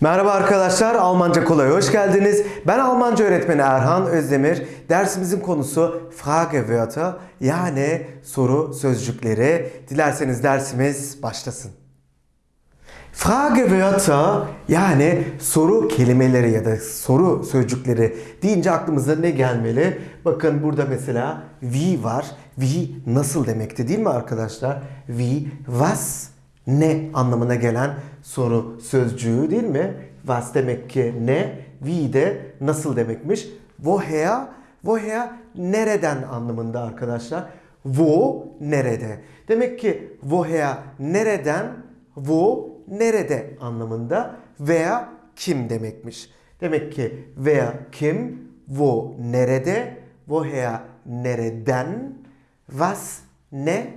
Merhaba arkadaşlar, Almanca Kolay hoş geldiniz. Ben Almanca öğretmeni Erhan Özdemir. Dersimizin konusu Fragewörter yani soru sözcükleri. Dilerseniz dersimiz başlasın. Fragewörter yani soru kelimeleri ya da soru sözcükleri deyince aklımıza ne gelmeli? Bakın burada mesela wie var. Wie nasıl demekti değil mi arkadaşlar? Wie, was, ne anlamına gelen soru sözcüğü değil mi? Was demek ki ne, wie de nasıl demekmiş. Woher, woher nereden anlamında arkadaşlar. Wo nerede. Demek ki woher nereden, wo nerede anlamında veya kim demekmiş. Demek ki veya kim, wo nerede, woher nereden, was ne,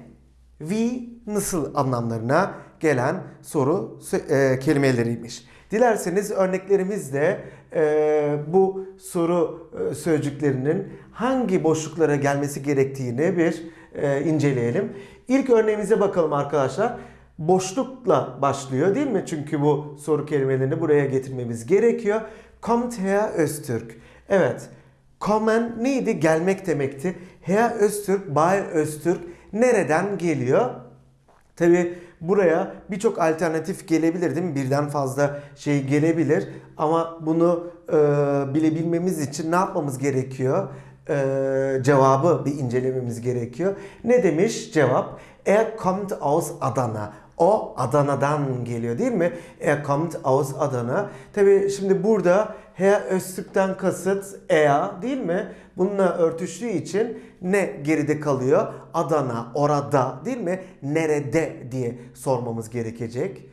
wie nasıl anlamlarına gelen soru e, kelimeleriymiş. Dilerseniz örneklerimizle e, bu soru e, sözcüklerinin hangi boşluklara gelmesi gerektiğini bir e, inceleyelim. İlk örneğimize bakalım arkadaşlar. Boşlukla başlıyor değil mi? Çünkü bu soru kelimelerini buraya getirmemiz gerekiyor. Kommt her Öztürk. Evet. Kommen neydi? Gelmek demekti. Her Öztürk, Bay Öztürk nereden geliyor? Tabi buraya birçok alternatif gelebilir değil mi? Birden fazla şey gelebilir. Ama bunu e, bilebilmemiz için ne yapmamız gerekiyor? E, cevabı bir incelememiz gerekiyor. Ne demiş cevap? Er kommt aus Adana. O Adana'dan geliyor değil mi? Er kommt aus Adana. Tabi şimdi burada Herr Öztürk'ten kasıt er değil mi? Bununla örtüştüğü için ne geride kalıyor? Adana, orada değil mi? Nerede diye sormamız gerekecek.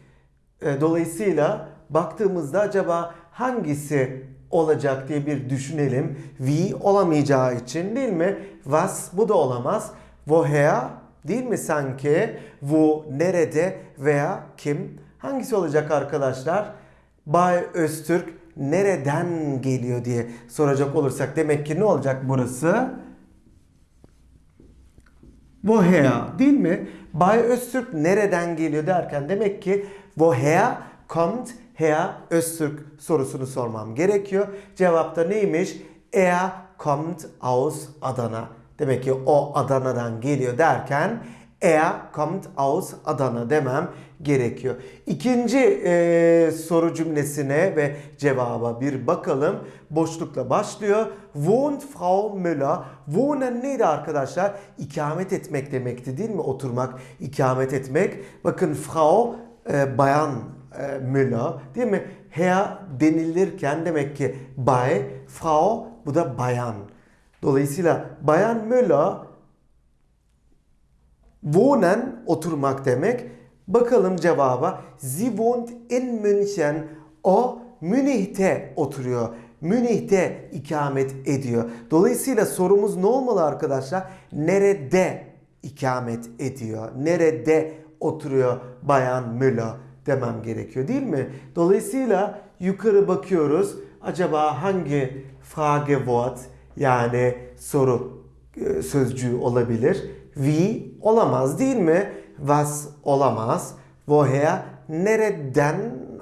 E, Dolayısıyla baktığımızda acaba hangisi olacak diye bir düşünelim. Wie olamayacağı için değil mi? Was bu da olamaz. Woher değil mi sanki? Wo nerede veya kim? Hangisi olacak arkadaşlar? Bay Öztürk nereden geliyor diye soracak olursak demek ki ne olacak burası? Woher değil mi? Bay Öztürk nereden geliyor derken demek ki woher kommt Herr Öztürk sorusunu sormam gerekiyor. Cevapta neymiş? Er kommt aus Adana. Demek ki o Adana'dan geliyor derken er kommt aus Adana demem gerekiyor. İkinci e, soru cümlesine ve cevaba bir bakalım. Boşlukla başlıyor. Wohnt Frau Müller? Wohnen neydi arkadaşlar? İkamet etmek demekti değil mi? Oturmak, ikamet etmek. Bakın Frau e, bayan e, Müller değil mi? Herr denilirken demek ki bay, Frau bu da bayan. Dolayısıyla bayan Müller wohnen oturmak demek. Bakalım cevaba. Sie wohnt in München. O Münih'te oturuyor. Münih'te ikamet ediyor. Dolayısıyla sorumuz ne olmalı arkadaşlar? Nerede ikamet ediyor? Nerede oturuyor Bayan Müller demem gerekiyor değil mi? Dolayısıyla yukarı bakıyoruz. Acaba hangi Fragewort yani soru e, sözcüğü olabilir? Wie olamaz değil mi? Was olamaz. Woher nereden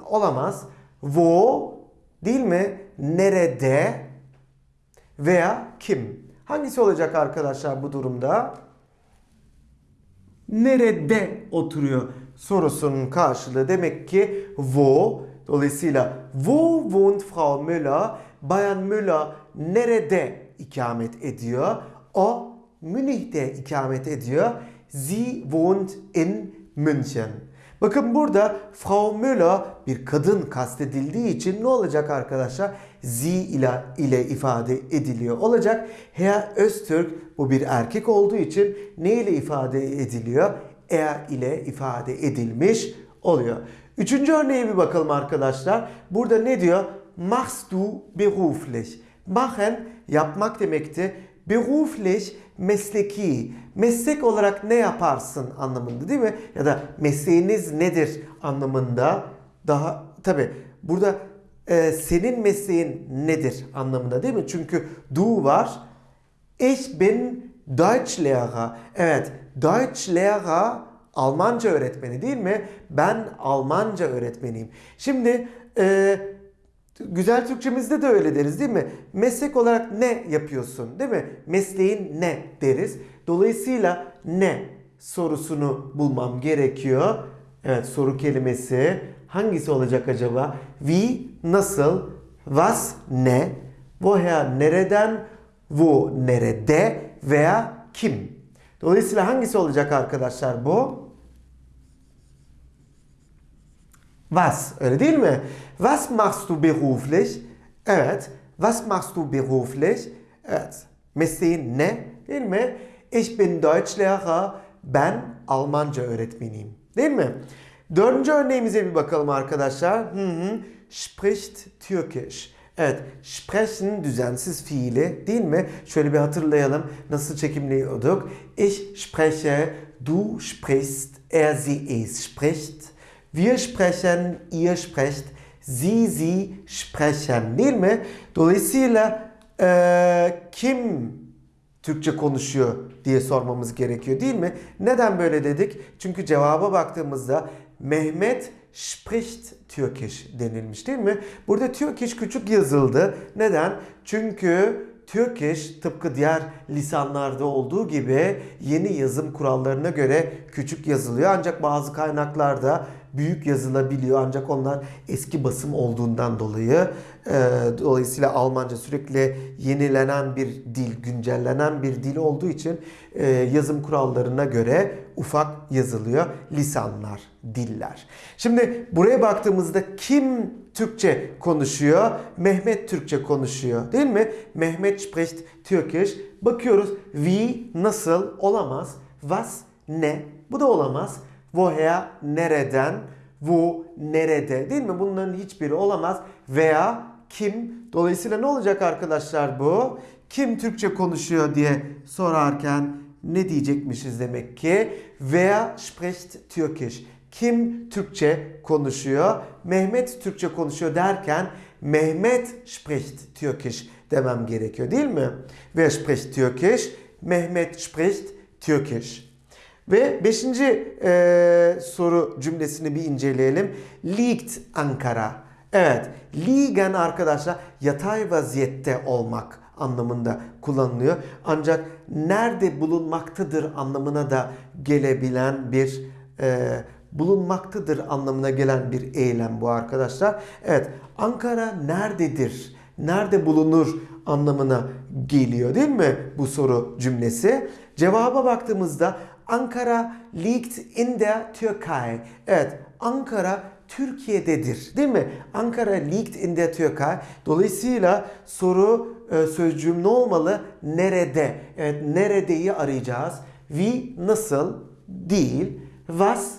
olamaz. Wo değil mi? Nerede veya kim? Hangisi olacak arkadaşlar bu durumda? Nerede oturuyor sorusunun karşılığı demek ki wo. Dolayısıyla wo wohnt Frau Müller? Bayan Müller nerede ikamet ediyor? O Münih'te ikamet ediyor. Sie wohnt in München. Bakın burada Frau Müller bir kadın kastedildiği için ne olacak arkadaşlar? Sie ile, ile ifade ediliyor olacak. Herr Öztürk bu bir erkek olduğu için ne ile ifade ediliyor? Er ile ifade edilmiş oluyor. Üçüncü örneğe bir bakalım arkadaşlar. Burada ne diyor? Machst du beruflich? Machen yapmak demekti. Beruflich mesleki. Meslek olarak ne yaparsın anlamında değil mi? Ya da mesleğiniz nedir anlamında. Daha tabi burada e, senin mesleğin nedir anlamında değil mi? Çünkü du var. Ich bin Deutschlehrer. Evet, Deutschlehrer Almanca öğretmeni değil mi? Ben Almanca öğretmeniyim. Şimdi e, güzel Türkçemizde de öyle deriz değil mi? Meslek olarak ne yapıyorsun değil mi? Mesleğin ne deriz. Dolayısıyla ne sorusunu bulmam gerekiyor. Evet soru kelimesi hangisi olacak acaba? Wie nasıl? Was ne? Woher nereden? Wo nerede? Veya kim? Dolayısıyla hangisi olacak arkadaşlar bu? Was, öyle değil mi? Was machst du beruflich? Evet. Was machst du beruflich? Evet. Mesleğin ne? Değil mi? Ich bin Deutschlehrer. Ben Almanca öğretmeniyim. Değil mi? Dördüncü örneğimize bir bakalım arkadaşlar. Hı hı. Spricht Türkisch. Evet, sprechen düzensiz fiili değil mi? Şöyle bir hatırlayalım. Nasıl çekimliyorduk? Ich spreche, du sprichst, er, sie, es spricht. Wir sprechen, ihr sprecht, sie, sie sprechen değil mi? Dolayısıyla eee, kim Türkçe konuşuyor diye sormamız gerekiyor değil mi? Neden böyle dedik? Çünkü cevaba baktığımızda Mehmet spricht Türkisch denilmiş değil mi? Burada Türkisch küçük yazıldı. Neden? Çünkü Turkish tıpkı diğer lisanlarda olduğu gibi yeni yazım kurallarına göre küçük yazılıyor. Ancak bazı kaynaklarda büyük yazılabiliyor. Ancak onlar eski basım olduğundan dolayı e, dolayısıyla Almanca sürekli yenilenen bir dil, güncellenen bir dil olduğu için e, yazım kurallarına göre ufak yazılıyor. Lisanlar, diller. Şimdi buraya baktığımızda kim Türkçe konuşuyor? Mehmet Türkçe konuşuyor değil mi? Mehmet spricht Türkisch. Bakıyoruz wie nasıl olamaz. Was ne? Bu da olamaz. Woher nereden? Wo nerede? Değil mi? Bunların hiçbiri olamaz. Veya kim? Dolayısıyla ne olacak arkadaşlar bu? Kim Türkçe konuşuyor diye sorarken ne diyecekmişiz demek ki? Wer spricht Türkisch? Kim Türkçe konuşuyor? Mehmet Türkçe konuşuyor derken Mehmet spricht Türkisch demem gerekiyor değil mi? Wer spricht Türkisch? Mehmet spricht Türkisch. Ve beşinci e, soru cümlesini bir inceleyelim. Liegt Ankara. Evet, liegen arkadaşlar yatay vaziyette olmak anlamında kullanılıyor. Ancak nerede bulunmaktadır anlamına da gelebilen bir e, bulunmaktadır anlamına gelen bir eylem bu arkadaşlar. Evet, Ankara nerededir? Nerede bulunur anlamına geliyor değil mi bu soru cümlesi? Cevaba baktığımızda Ankara liegt in der Türkei. Evet, Ankara Türkiye'dedir değil mi? Ankara liegt in der Türkei. Dolayısıyla soru e, sözcüğüm ne olmalı? Nerede? Evet, neredeyi arayacağız. Wie nasıl? Değil. Was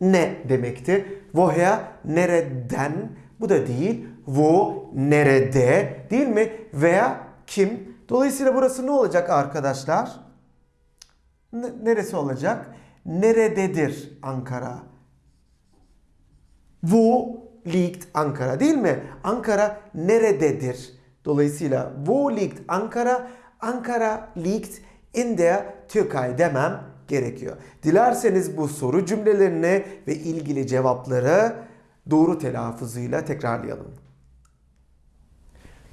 ne demekti? Woher nereden? Bu da değil. Wo nerede? Değil mi? Veya kim? Dolayısıyla burası ne olacak arkadaşlar? Neresi olacak? Nerededir Ankara? Wo liegt Ankara değil mi? Ankara nerededir? Dolayısıyla wo liegt Ankara? Ankara liegt in der Türkei demem gerekiyor. Dilerseniz bu soru cümlelerini ve ilgili cevapları doğru telaffuzuyla tekrarlayalım.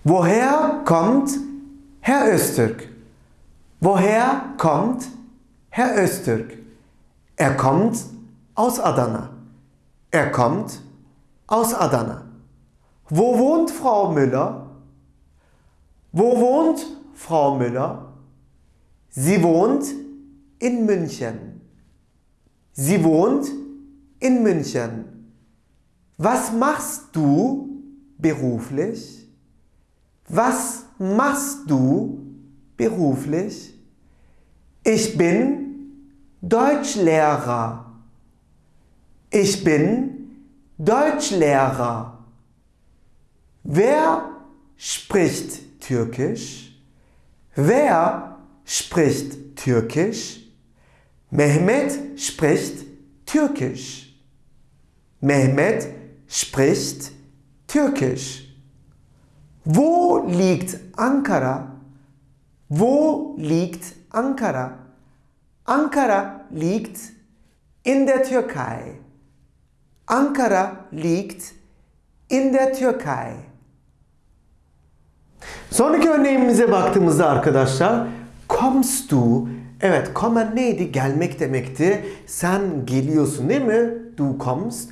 Woher kommt Herr Öztürk? Woher kommt Herr Öztürk? Er kommt aus Adana. Er kommt aus Adana. Wo wohnt Frau Müller? Wo wohnt Frau Müller? Sie wohnt in München. Sie wohnt in München. Was machst du beruflich? Was machst du beruflich? Ich bin Deutschlehrer. Ich bin Deutschlehrer. Wer spricht Türkisch? Wer spricht Türkisch? Mehmet spricht Türkisch. Mehmet spricht Türkisch. Wo liegt Ankara? Wo liegt Ankara? Ankara liegt in der Türkei. Ankara liegt in der Türkei. Sonraki örneğimize baktığımızda arkadaşlar kommst du Evet, kommen neydi? Gelmek demekti. Sen geliyorsun değil mi? Du kommst.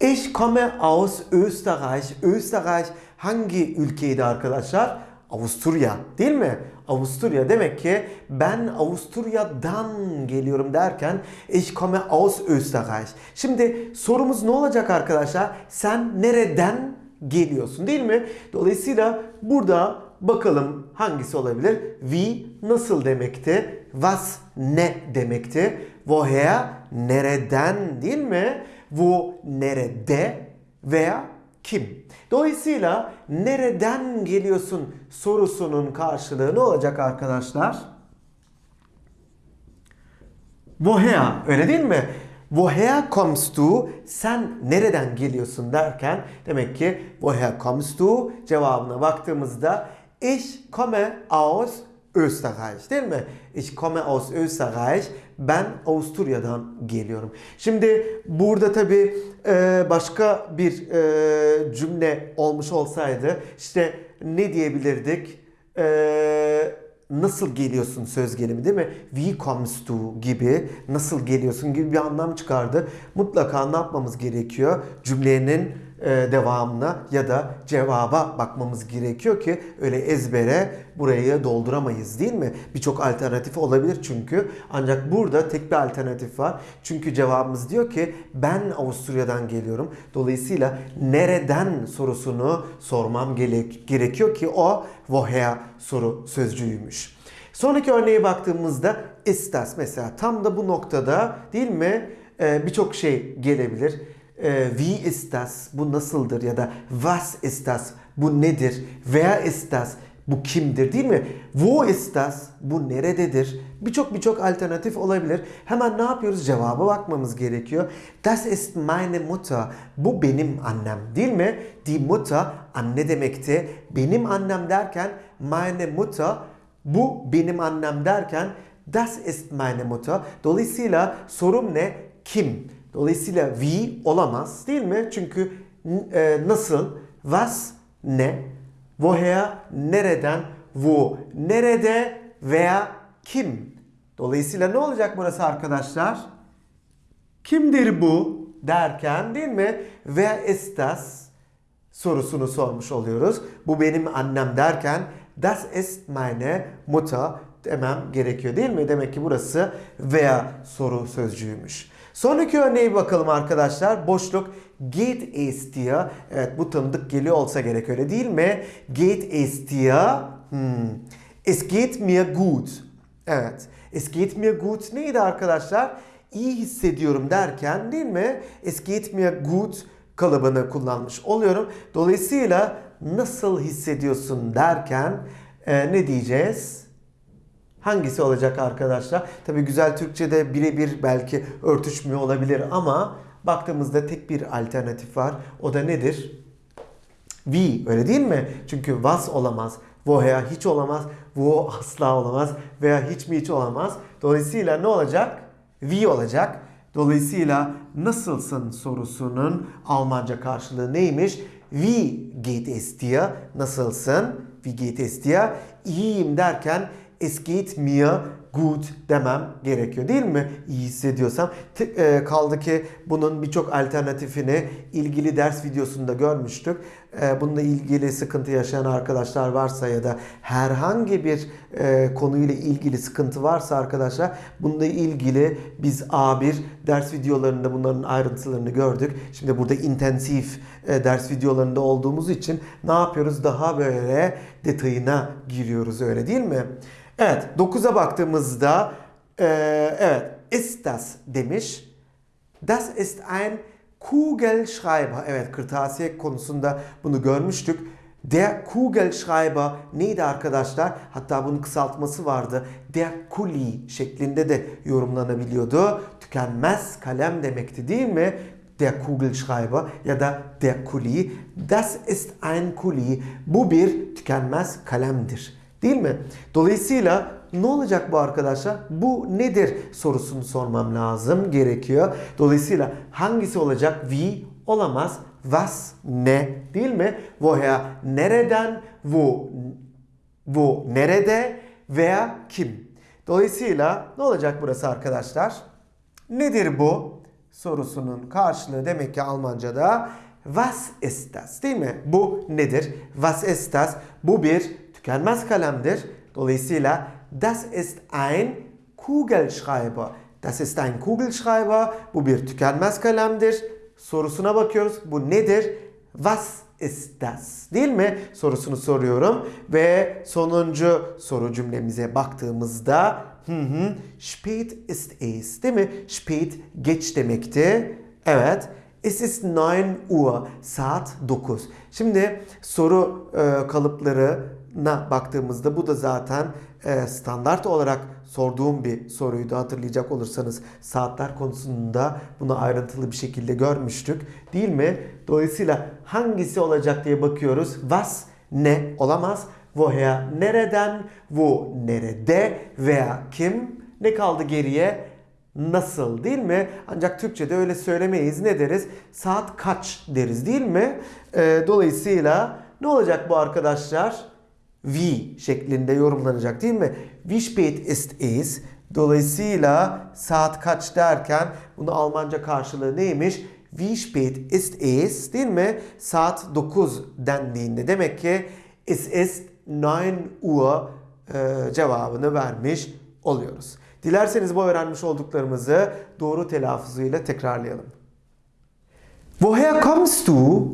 Ich komme aus Österreich. Österreich hangi ülkeydi arkadaşlar? Avusturya değil mi? Avusturya demek ki ben Avusturya'dan geliyorum derken ich komme aus Österreich. Şimdi sorumuz ne olacak arkadaşlar? Sen nereden geliyorsun değil mi? Dolayısıyla burada bakalım hangisi olabilir? Wie nasıl demekti? Was ne demekti? Woher nereden değil mi? Wo nerede veya kim? Dolayısıyla nereden geliyorsun sorusunun karşılığı ne olacak arkadaşlar? Woher öyle değil mi? Woher kommst du? Sen nereden geliyorsun derken demek ki woher kommst du cevabına baktığımızda ich komme aus Österreich değil mi? Ich komme aus Österreich. Ben Avusturya'dan geliyorum. Şimdi burada tabi başka bir e, cümle olmuş olsaydı işte ne diyebilirdik? E, nasıl geliyorsun söz gelimi değil mi? Wie kommst du gibi nasıl geliyorsun gibi bir anlam çıkardı. Mutlaka ne yapmamız gerekiyor? Cümlenin e, devamına ya da cevaba bakmamız gerekiyor ki öyle ezbere burayı dolduramayız değil mi? Birçok alternatif olabilir çünkü. Ancak burada tek bir alternatif var. Çünkü cevabımız diyor ki ben Avusturya'dan geliyorum. Dolayısıyla nereden sorusunu sormam gerekiyor ki o woher soru sözcüğüymüş. Sonraki örneğe baktığımızda istas mesela tam da bu noktada değil mi ee, birçok şey gelebilir e, wie ist das? Bu nasıldır? Ya da was ist das? Bu nedir? Wer ist das? Bu kimdir değil mi? Wo ist das? Bu nerededir? Birçok birçok alternatif olabilir. Hemen ne yapıyoruz? Cevaba bakmamız gerekiyor. Das ist meine Mutter. Bu benim annem değil mi? Die Mutter anne demekti. Benim annem derken meine Mutter bu benim annem derken das ist meine Mutter. Dolayısıyla sorum ne? Kim? Dolayısıyla wie olamaz değil mi? Çünkü e, nasıl, was ne, woher nereden, wo nerede veya kim. Dolayısıyla ne olacak burası arkadaşlar? Kimdir bu derken değil mi? Wer ist das sorusunu sormuş oluyoruz. Bu benim annem derken das ist meine Mutter demem gerekiyor değil mi? Demek ki burası veya soru sözcüğüymüş. Sonraki örneğe bakalım arkadaşlar. Boşluk geht es dir. Evet bu tanıdık geliyor olsa gerek öyle değil mi? Geht es dir. Hmm. Es geht mir gut. Evet. Es geht mir gut neydi arkadaşlar? İyi hissediyorum derken değil mi? Es geht mir gut kalıbını kullanmış oluyorum. Dolayısıyla nasıl hissediyorsun derken e, ne diyeceğiz? Hangisi olacak arkadaşlar? Tabii güzel Türkçe'de birebir belki örtüşmüyor olabilir ama baktığımızda tek bir alternatif var. O da nedir? We öyle değil mi? Çünkü was olamaz. Woher hiç olamaz. Wo asla olamaz. Veya hiç mi hiç olamaz. Dolayısıyla ne olacak? We olacak. Dolayısıyla nasılsın sorusunun Almanca karşılığı neymiş? Wie geht es dir? Nasılsın? Wie geht es dir? İyiyim derken es geht mir gut demem gerekiyor değil mi? İyi hissediyorsam. E, kaldı ki bunun birçok alternatifini ilgili ders videosunda görmüştük. E, bununla ilgili sıkıntı yaşayan arkadaşlar varsa ya da herhangi bir e, konuyla ilgili sıkıntı varsa arkadaşlar bununla ilgili biz A1 ders videolarında bunların ayrıntılarını gördük. Şimdi burada intensif ders videolarında olduğumuz için ne yapıyoruz? Daha böyle detayına giriyoruz öyle değil mi? Evet 9'a baktığımızda e, evet ist das demiş. Das ist ein Kugelschreiber. Evet kırtasiye konusunda bunu görmüştük. Der Kugelschreiber neydi arkadaşlar? Hatta bunun kısaltması vardı. Der Kuli şeklinde de yorumlanabiliyordu. Tükenmez kalem demekti değil mi? Der Kugelschreiber ya da der Kuli. Das ist ein Kuli. Bu bir tükenmez kalemdir. Değil mi? Dolayısıyla ne olacak bu arkadaşlar? Bu nedir sorusunu sormam lazım gerekiyor. Dolayısıyla hangisi olacak? Wie olamaz. Was ne değil mi? Woher nereden? Wo wo nerede veya kim? Dolayısıyla ne olacak burası arkadaşlar? Nedir bu? Sorusunun karşılığı demek ki Almanca'da Was ist das? Değil mi? Bu nedir? Was ist das? Bu bir tükenmez kalemdir. Dolayısıyla das ist ein Kugelschreiber. Das ist ein Kugelschreiber. Bu bir tükenmez kalemdir. Sorusuna bakıyoruz. Bu nedir? Was ist das? Değil mi? Sorusunu soruyorum. Ve sonuncu soru cümlemize baktığımızda hı hı, spät ist es. Değil mi? Spät geç demekti. Evet. Es ist 9 Uhr. Saat 9. Şimdi soru e, kalıplarına baktığımızda bu da zaten e, standart olarak sorduğum bir soruydu. Hatırlayacak olursanız saatler konusunda bunu ayrıntılı bir şekilde görmüştük. Değil mi? Dolayısıyla hangisi olacak diye bakıyoruz. Was ne olamaz. Woher nereden? Wo nerede veya kim? Ne kaldı geriye? Nasıl değil mi? Ancak Türkçe'de öyle söylemeyiz. Ne deriz? Saat kaç deriz değil mi? Ee, dolayısıyla ne olacak bu arkadaşlar? Wie şeklinde yorumlanacak değil mi? Wie spät ist es? Dolayısıyla saat kaç derken bunu Almanca karşılığı neymiş? Wie spät ist es? Değil mi? Saat 9 dendiğinde demek ki es ist 9 Uhr e, cevabını vermiş oluyoruz. Dilerseniz bu öğrenmiş olduklarımızı doğru telaffuzuyla tekrarlayalım. Woher kommst du?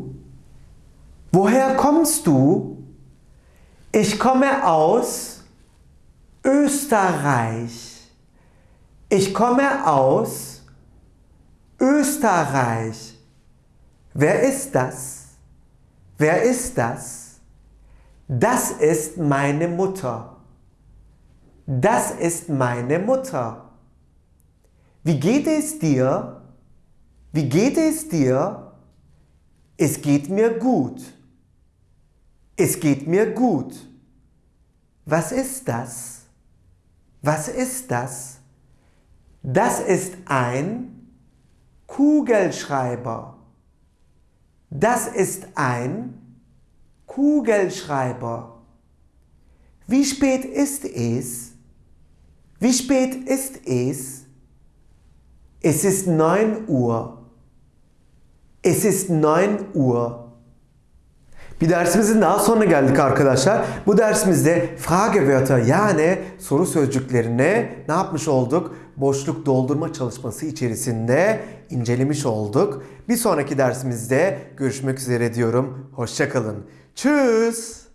Woher kommst du? Ich komme aus Österreich. Ich komme aus Österreich. Wer ist das? Wer ist das? Das ist meine Mutter. Das ist meine Mutter. Wie geht es dir? Wie geht es dir? Es geht mir gut. Es geht mir gut. Was ist das? Was ist das? Das ist ein Kugelschreiber. Das ist ein Kugelschreiber. Wie spät ist es? Wie spät ist es? Es ist 9 Uhr. Es ist 9 Uhr. Bir dersimizin daha sonuna geldik arkadaşlar. Bu dersimizde Fragewörter yani soru sözcüklerini ne yapmış olduk? Boşluk doldurma çalışması içerisinde incelemiş olduk. Bir sonraki dersimizde görüşmek üzere diyorum. Hoşçakalın. Tschüss.